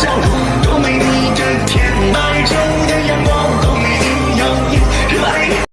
show.